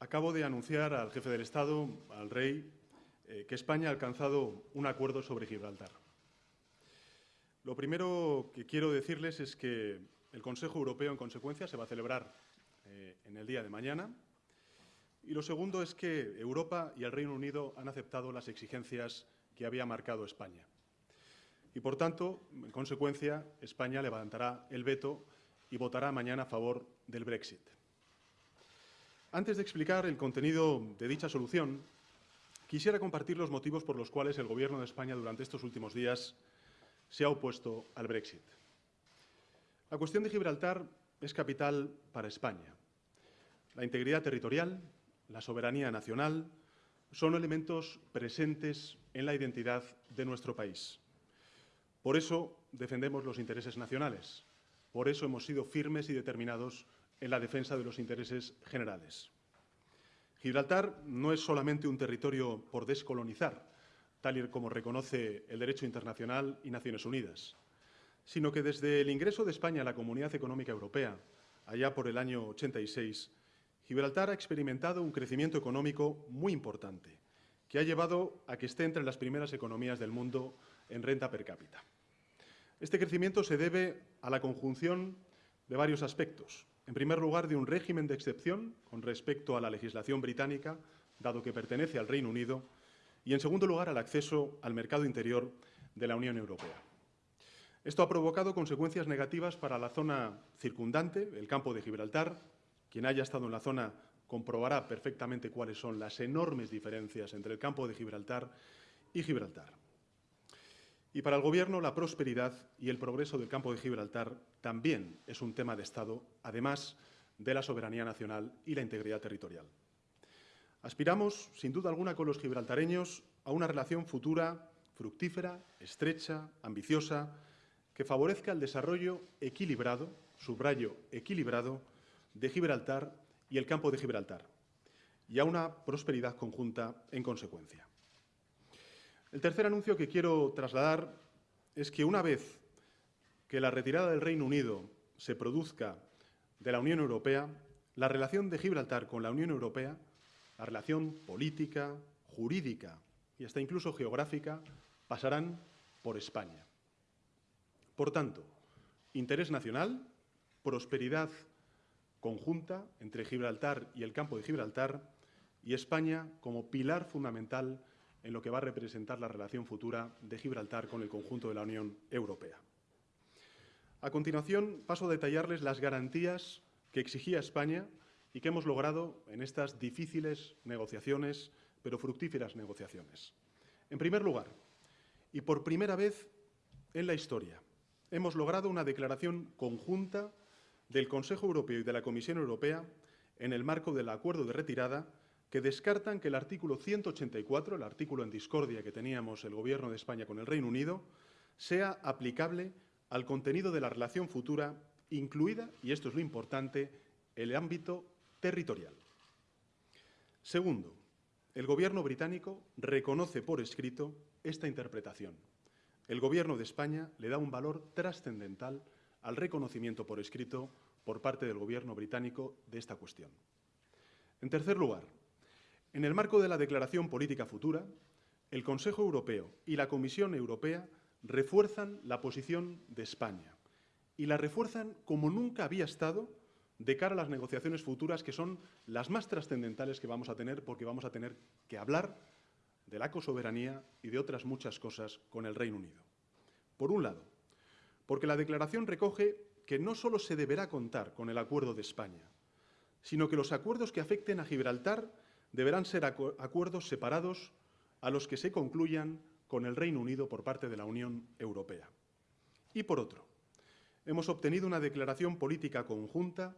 acabo de anunciar al jefe del Estado, al rey, eh, que España ha alcanzado un acuerdo sobre Gibraltar. Lo primero que quiero decirles es que el Consejo Europeo, en consecuencia, se va a celebrar eh, en el día de mañana. Y lo segundo es que Europa y el Reino Unido han aceptado las exigencias que había marcado España. Y, por tanto, en consecuencia, España levantará el veto y votará mañana a favor del Brexit. Antes de explicar el contenido de dicha solución, quisiera compartir los motivos por los cuales el Gobierno de España durante estos últimos días se ha opuesto al Brexit. La cuestión de Gibraltar es capital para España. La integridad territorial, la soberanía nacional, son elementos presentes en la identidad de nuestro país. Por eso defendemos los intereses nacionales, por eso hemos sido firmes y determinados en la defensa de los intereses generales. Gibraltar no es solamente un territorio por descolonizar, tal y como reconoce el derecho internacional y Naciones Unidas, sino que desde el ingreso de España a la Comunidad Económica Europea, allá por el año 86, Gibraltar ha experimentado un crecimiento económico muy importante, que ha llevado a que esté entre las primeras economías del mundo en renta per cápita. Este crecimiento se debe a la conjunción de varios aspectos. En primer lugar, de un régimen de excepción con respecto a la legislación británica, dado que pertenece al Reino Unido, y, en segundo lugar, al acceso al mercado interior de la Unión Europea. Esto ha provocado consecuencias negativas para la zona circundante, el campo de Gibraltar. Quien haya estado en la zona comprobará perfectamente cuáles son las enormes diferencias entre el campo de Gibraltar y Gibraltar. Y para el Gobierno, la prosperidad y el progreso del campo de Gibraltar también es un tema de Estado, además de la soberanía nacional y la integridad territorial. Aspiramos, sin duda alguna, con los gibraltareños a una relación futura fructífera, estrecha, ambiciosa, que favorezca el desarrollo equilibrado, subrayo equilibrado, de Gibraltar y el campo de Gibraltar, y a una prosperidad conjunta en consecuencia. El tercer anuncio que quiero trasladar es que una vez que la retirada del Reino Unido se produzca de la Unión Europea, la relación de Gibraltar con la Unión Europea, la relación política, jurídica y hasta incluso geográfica, pasarán por España. Por tanto, interés nacional, prosperidad conjunta entre Gibraltar y el campo de Gibraltar y España como pilar fundamental en lo que va a representar la relación futura de Gibraltar con el conjunto de la Unión Europea. A continuación, paso a detallarles las garantías que exigía España y que hemos logrado en estas difíciles negociaciones, pero fructíferas negociaciones. En primer lugar, y por primera vez en la historia, hemos logrado una declaración conjunta del Consejo Europeo y de la Comisión Europea en el marco del acuerdo de retirada que descartan que el artículo 184, el artículo en discordia que teníamos el Gobierno de España con el Reino Unido, sea aplicable al contenido de la relación futura, incluida, y esto es lo importante, el ámbito territorial. Segundo, el Gobierno británico reconoce por escrito esta interpretación. El Gobierno de España le da un valor trascendental al reconocimiento por escrito por parte del Gobierno británico de esta cuestión. En tercer lugar, en el marco de la Declaración Política Futura, el Consejo Europeo y la Comisión Europea refuerzan la posición de España y la refuerzan como nunca había estado de cara a las negociaciones futuras que son las más trascendentales que vamos a tener porque vamos a tener que hablar de la cosoberanía y de otras muchas cosas con el Reino Unido. Por un lado, porque la declaración recoge que no solo se deberá contar con el acuerdo de España, sino que los acuerdos que afecten a Gibraltar deberán ser acuerdos separados a los que se concluyan con el Reino Unido por parte de la Unión Europea. Y por otro, hemos obtenido una declaración política conjunta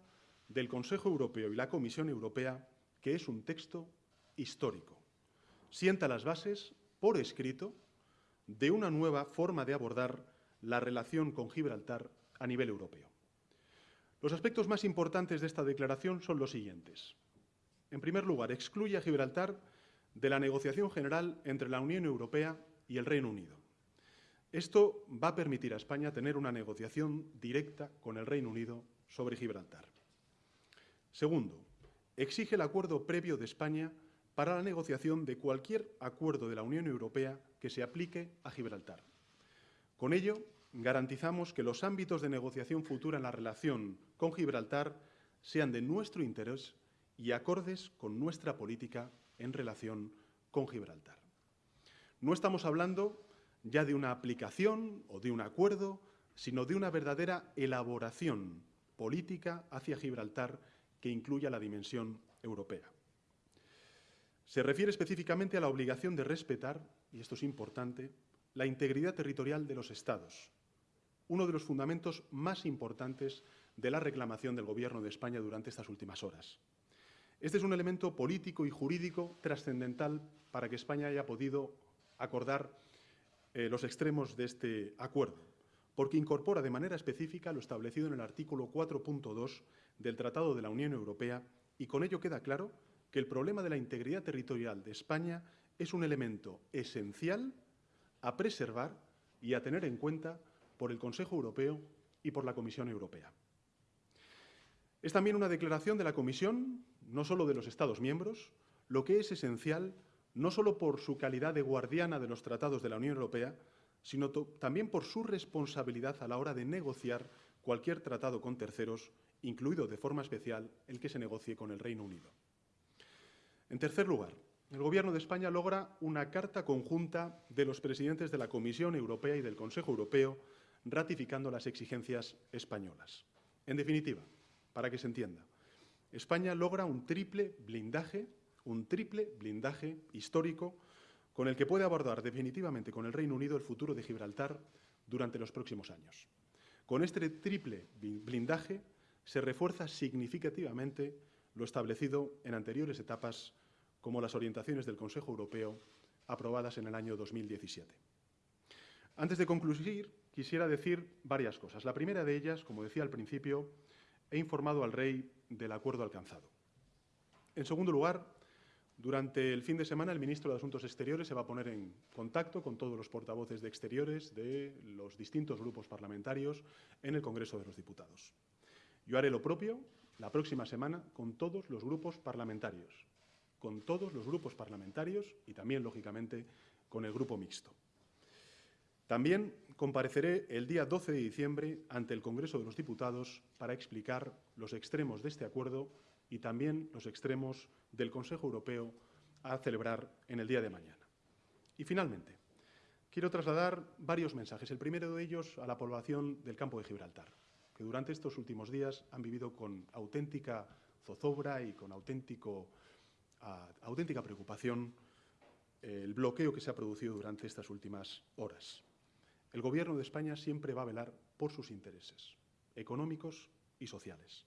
del Consejo Europeo y la Comisión Europea que es un texto histórico. Sienta las bases, por escrito, de una nueva forma de abordar la relación con Gibraltar a nivel europeo. Los aspectos más importantes de esta declaración son los siguientes. En primer lugar, excluye a Gibraltar de la negociación general entre la Unión Europea y el Reino Unido. Esto va a permitir a España tener una negociación directa con el Reino Unido sobre Gibraltar. Segundo, exige el acuerdo previo de España para la negociación de cualquier acuerdo de la Unión Europea que se aplique a Gibraltar. Con ello, garantizamos que los ámbitos de negociación futura en la relación con Gibraltar sean de nuestro interés y acordes con nuestra política en relación con Gibraltar. No estamos hablando ya de una aplicación o de un acuerdo, sino de una verdadera elaboración política hacia Gibraltar que incluya la dimensión europea. Se refiere específicamente a la obligación de respetar, y esto es importante, la integridad territorial de los Estados, uno de los fundamentos más importantes de la reclamación del Gobierno de España durante estas últimas horas. Este es un elemento político y jurídico trascendental para que España haya podido acordar eh, los extremos de este acuerdo, porque incorpora de manera específica lo establecido en el artículo 4.2 del Tratado de la Unión Europea y con ello queda claro que el problema de la integridad territorial de España es un elemento esencial a preservar y a tener en cuenta por el Consejo Europeo y por la Comisión Europea. Es también una declaración de la Comisión, no solo de los Estados miembros, lo que es esencial no solo por su calidad de guardiana de los tratados de la Unión Europea, sino también por su responsabilidad a la hora de negociar cualquier tratado con terceros, incluido de forma especial el que se negocie con el Reino Unido. En tercer lugar, el Gobierno de España logra una carta conjunta de los presidentes de la Comisión Europea y del Consejo Europeo ratificando las exigencias españolas. En definitiva, para que se entienda, España logra un triple blindaje, un triple blindaje histórico con el que puede abordar definitivamente con el Reino Unido el futuro de Gibraltar durante los próximos años. Con este triple blindaje se refuerza significativamente lo establecido en anteriores etapas como las orientaciones del Consejo Europeo aprobadas en el año 2017. Antes de concluir, quisiera decir varias cosas. La primera de ellas, como decía al principio, he informado al rey del acuerdo alcanzado. En segundo lugar, durante el fin de semana el ministro de Asuntos Exteriores se va a poner en contacto con todos los portavoces de Exteriores de los distintos grupos parlamentarios en el Congreso de los Diputados. Yo haré lo propio la próxima semana con todos los grupos parlamentarios, con todos los grupos parlamentarios y también, lógicamente, con el grupo mixto. También compareceré el día 12 de diciembre ante el Congreso de los Diputados para explicar los extremos de este acuerdo y también los extremos del Consejo Europeo a celebrar en el día de mañana. Y finalmente, quiero trasladar varios mensajes. El primero de ellos a la población del campo de Gibraltar, que durante estos últimos días han vivido con auténtica zozobra y con auténtico auténtica preocupación el bloqueo que se ha producido durante estas últimas horas. El Gobierno de España siempre va a velar por sus intereses económicos y sociales.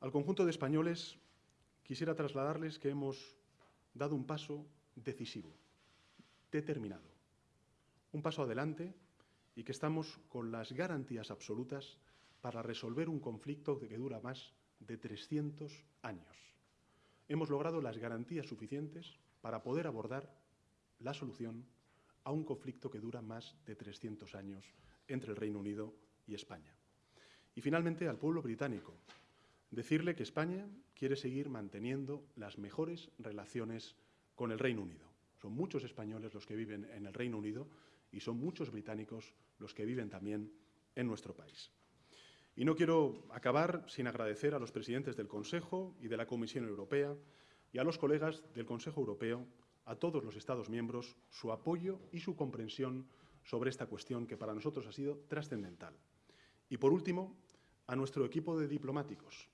Al conjunto de españoles quisiera trasladarles que hemos dado un paso decisivo, determinado, un paso adelante y que estamos con las garantías absolutas para resolver un conflicto que dura más de 300 años hemos logrado las garantías suficientes para poder abordar la solución a un conflicto que dura más de 300 años entre el Reino Unido y España. Y finalmente al pueblo británico, decirle que España quiere seguir manteniendo las mejores relaciones con el Reino Unido. Son muchos españoles los que viven en el Reino Unido y son muchos británicos los que viven también en nuestro país. Y no quiero acabar sin agradecer a los presidentes del Consejo y de la Comisión Europea y a los colegas del Consejo Europeo, a todos los Estados miembros, su apoyo y su comprensión sobre esta cuestión que para nosotros ha sido trascendental. Y por último, a nuestro equipo de diplomáticos,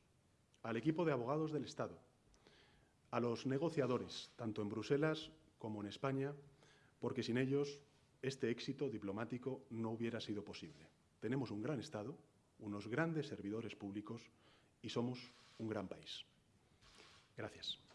al equipo de abogados del Estado, a los negociadores, tanto en Bruselas como en España, porque sin ellos este éxito diplomático no hubiera sido posible. Tenemos un gran Estado, unos grandes servidores públicos y somos un gran país. Gracias.